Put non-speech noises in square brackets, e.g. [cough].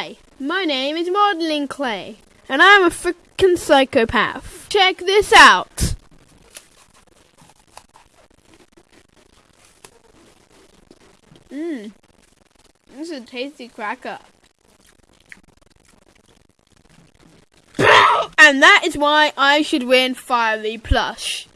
Hi, my name is Modeling Clay, and I'm a freaking psychopath. Check this out. Mmm, this is a tasty cracker. [coughs] and that is why I should win Fiery Plush.